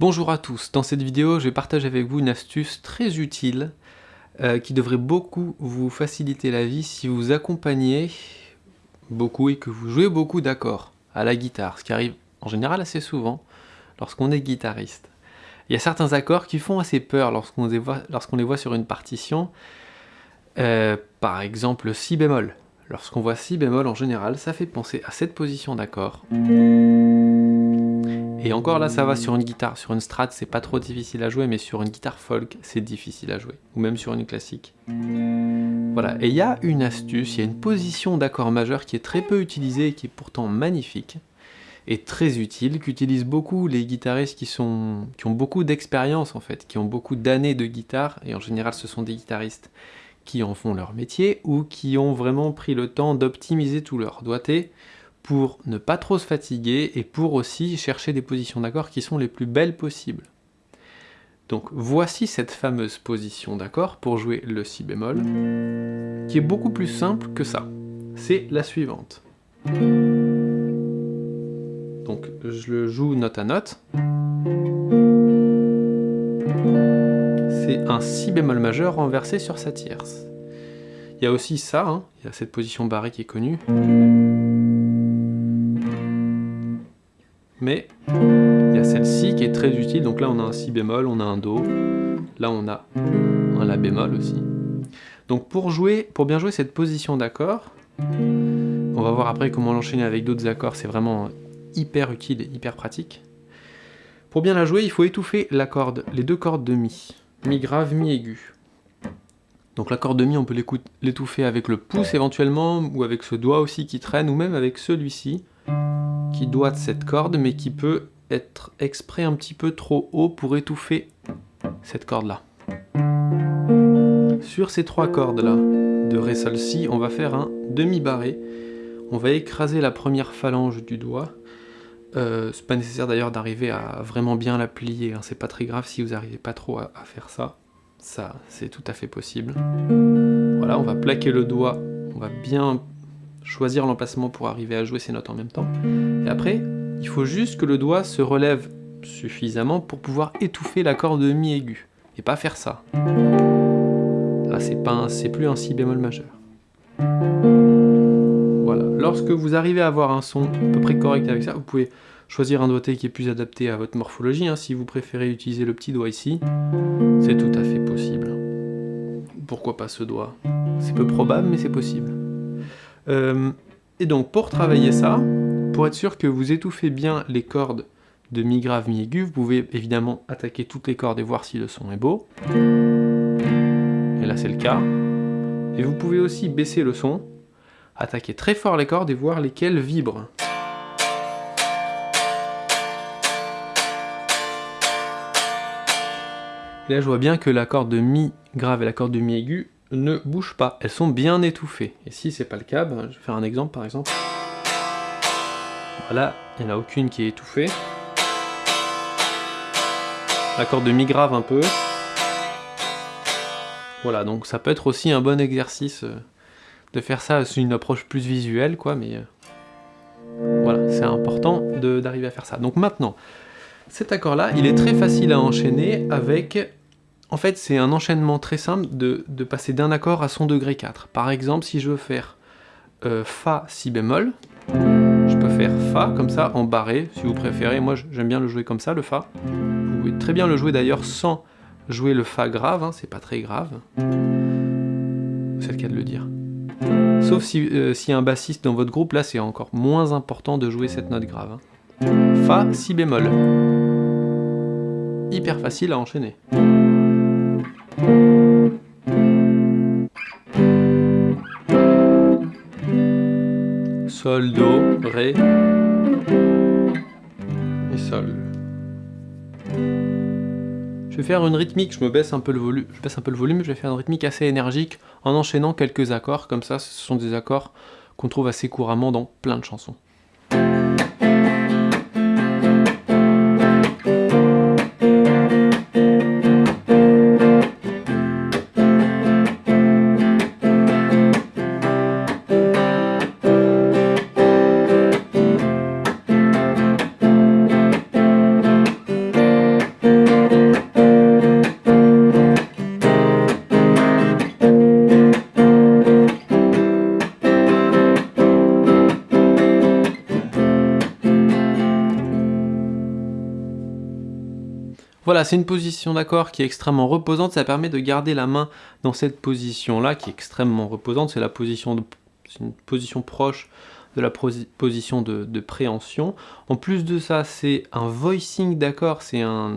Bonjour à tous, dans cette vidéo je vais partager avec vous une astuce très utile euh, qui devrait beaucoup vous faciliter la vie si vous accompagnez beaucoup et que vous jouez beaucoup d'accords à la guitare, ce qui arrive en général assez souvent lorsqu'on est guitariste. Il y a certains accords qui font assez peur lorsqu'on les, les, voit sur une partition, euh, par exemple si bémol. Lorsqu'on voit si bémol en général, ça fait penser à cette position d'accord. Et encore là, ça va sur une guitare. Sur une strat, c'est pas trop difficile à jouer, mais sur une guitare folk, c'est difficile à jouer. Ou même sur une classique. Voilà, et il y a une astuce, il y a une position d'accord majeur qui est très peu utilisée qui est pourtant magnifique et très utile, qu'utilisent beaucoup les guitaristes qui, sont, qui ont beaucoup d'expérience en fait, qui ont beaucoup d'années de guitare, et en général ce sont des guitaristes qui en font leur métier, ou qui ont vraiment pris le temps d'optimiser tout leur doigté, pour ne pas trop se fatiguer et pour aussi chercher des positions d'accord qui sont les plus belles possibles. Donc voici cette fameuse position d'accord pour jouer le si bémol, qui est beaucoup plus simple que ça. C'est la suivante. Donc je le joue note à note. C'est un si bémol majeur renversé sur sa tierce. Il y a aussi ça, hein. il y a cette position barrée qui est connue. Mais il y a celle-ci qui est très utile, donc là on a un si bémol, on a un do, là on a un la bémol aussi. Donc pour pour bien jouer cette position d'accord, on va voir après comment l'enchaîner avec d'autres accords, c'est vraiment hyper utile et hyper pratique. Pour bien la jouer, il faut étouffer la corde, les deux cordes de mi, mi grave, mi aigu. Donc la corde de mi, on peut l'étouffer avec le pouce éventuellement, ou avec ce doigt aussi qui traîne, ou même avec celui-ci qui doit cette corde, mais qui peut être exprès un petit peu trop haut pour étouffer cette corde-là. Sur ces trois cordes-là, de Ré, Sol, Si, on va faire un demi-barré. On va écraser la première phalange du doigt. Euh, c'est pas nécessaire d'ailleurs d'arriver à vraiment bien la plier, hein. c'est pas très grave si vous n'arrivez pas trop à, à faire ça. Ça, c'est tout à fait possible. Voilà, on va plaquer le doigt, on va bien choisir l'emplacement pour arriver à jouer ces notes en même temps. Et après, il faut juste que le doigt se relève suffisamment pour pouvoir étouffer la corde de mi aigu, et pas faire ça. Là, c'est plus un si bémol majeur. Voilà. Lorsque vous arrivez à avoir un son à peu près correct avec ça, vous pouvez choisir un doigté qui est plus adapté à votre morphologie. Hein. Si vous préférez utiliser le petit doigt ici, c'est tout à fait possible. Pourquoi pas ce doigt? C'est peu probable, mais c'est possible. Euh, et donc pour travailler ça, pour être sûr que vous étouffez bien les cordes de mi grave, mi aigu, vous pouvez évidemment attaquer toutes les cordes et voir si le son est beau. Et là c'est le cas. Et vous pouvez aussi baisser le son, attaquer très fort les cordes et voir lesquelles vibrent. Et là je vois bien que la corde de mi grave et la corde de mi aigu ne bougent pas, elles sont bien étouffées. Et si c'est pas le cas, ben, je vais faire un exemple par exemple. Voilà, il n'y en a aucune qui est étouffée. La corde de mi grave un peu. Voilà, donc ça peut être aussi un bon exercice euh, de faire ça, c'est une approche plus visuelle, quoi, mais euh, voilà, c'est important d'arriver à faire ça. Donc maintenant, cet accord-là, il est très facile à enchaîner avec en fait, c'est un enchaînement très simple de, passer d'un accord à son degré 4. Par exemple, si je veux faire euh, Fa, Si bémol, Fa comme ça, en barré, si vous préférez. Moi, j'aime bien le jouer comme ça, le Fa. Vous pouvez très bien le jouer d'ailleurs sans jouer le Fa grave, hein, c'est pas très grave. C'est le cas de le dire. Sauf si, euh, a un bassiste dans votre groupe, là c'est encore moins important de jouer cette note grave. Hein. Fa, Si bémol. Hyper facile à enchaîner. Sol, Do, Ré et Sol. Je vais faire une rythmique, je me baisse un peu le volume, je baisse un peu le volume, je vais faire une rythmique assez énergique en enchaînant quelques accords, comme ça ce sont des accords qu'on trouve assez couramment dans plein de chansons. Voilà, c'est une position d'accord qui est extrêmement reposante, ça permet de garder la main dans cette position-là, qui est extrêmement reposante, c'est la position une position proche de la position de, préhension. En plus de ça, c'est un voicing d'accord, c'est un,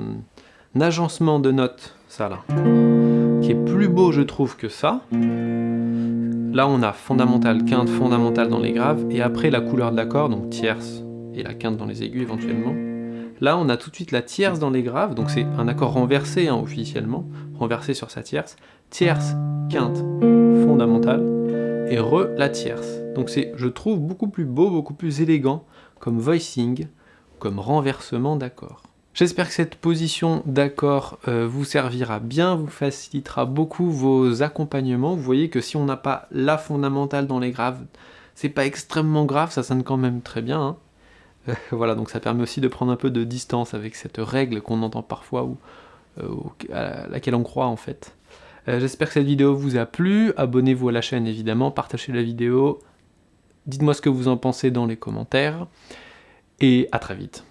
agencement de notes, ça là, qui est plus beau je trouve que ça. Là on a fondamental, quinte, fondamental dans les graves, et après la couleur de l'accord, donc tierce et la quinte dans les aigus éventuellement. Là on a tout de suite la tierce dans les graves, donc c'est un accord renversé hein, officiellement, renversé sur sa tierce, tierce, quinte, fondamentale, et re la tierce. Donc c'est, je trouve, beaucoup plus beau, beaucoup plus élégant comme voicing, comme renversement d'accords. J'espère que cette position d'accord euh, vous servira bien, vous facilitera beaucoup vos accompagnements. Vous voyez que si on n'a pas la fondamentale dans les graves, c'est pas extrêmement grave, ça sonne quand même très bien. Hein. Euh, voilà, donc ça permet aussi de prendre un peu de distance avec cette règle qu'on entend parfois ou euh, à laquelle on croit en fait. J'espère que cette vidéo vous a plu, abonnez-vous à la chaîne évidemment, partagez la vidéo, dites-moi ce que vous en pensez dans les commentaires, et à très vite.